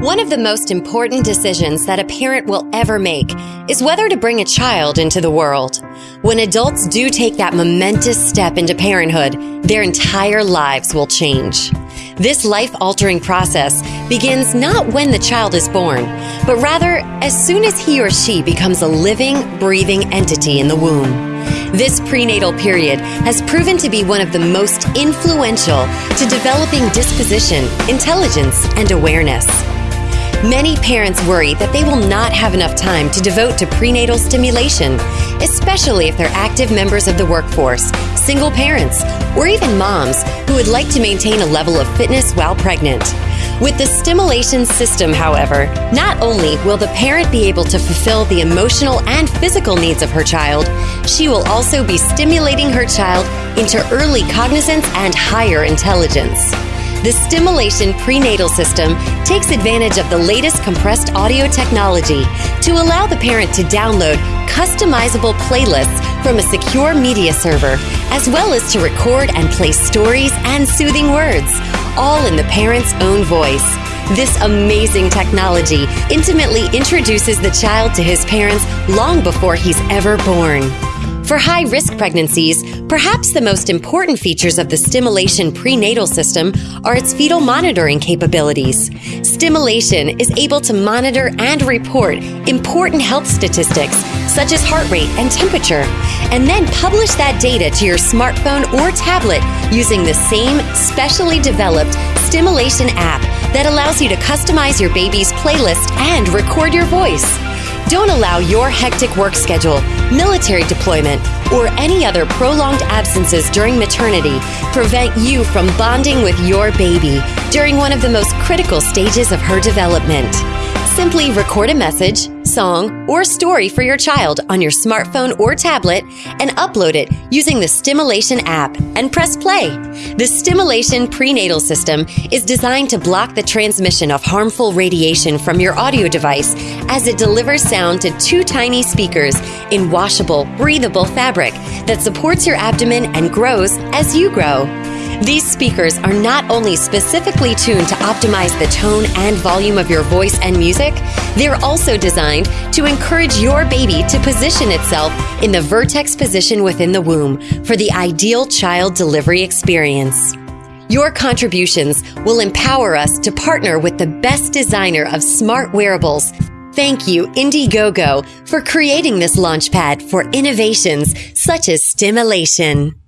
One of the most important decisions that a parent will ever make is whether to bring a child into the world. When adults do take that momentous step into parenthood, their entire lives will change. This life altering process begins not when the child is born, but rather as soon as he or she becomes a living, breathing entity in the womb. This prenatal period has proven to be one of the most influential to developing disposition, intelligence, and awareness. Many parents worry that they will not have enough time to devote to prenatal stimulation, especially if they're active members of the workforce, single parents, or even moms who would like to maintain a level of fitness while pregnant. With the stimulation system, however, not only will the parent be able to fulfill the emotional and physical needs of her child, she will also be stimulating her child into early cognizance and higher intelligence. The Stimulation Prenatal System takes advantage of the latest compressed audio technology to allow the parent to download customizable playlists from a secure media server, as well as to record and play stories and soothing words, all in the parent's own voice. This amazing technology intimately introduces the child to his parents long before he's ever born. For high risk pregnancies, perhaps the most important features of the stimulation prenatal system are its fetal monitoring capabilities. Stimulation is able to monitor and report important health statistics such as heart rate and temperature, and then publish that data to your smartphone or tablet using the same specially developed stimulation app that allows you to customize your baby's playlist and record your voice. Don't allow your hectic work schedule, military deployment, or any other prolonged absences during maternity prevent you from bonding with your baby during one of the most critical stages of her development. Simply record a message, song, or story for your child on your smartphone or tablet and upload it using the Stimulation app and press play. The Stimulation prenatal system is designed to block the transmission of harmful radiation from your audio device as it delivers sound to two tiny speakers in washable, breathable fabric that supports your abdomen and grows as you grow. These speakers are not only specifically tuned to optimize the tone and volume of your voice and music, they're also designed to encourage your baby to position itself in the vertex position within the womb for the ideal child delivery experience. Your contributions will empower us to partner with the best designer of smart wearables. Thank you, Indiegogo, for creating this launchpad for innovations such as stimulation.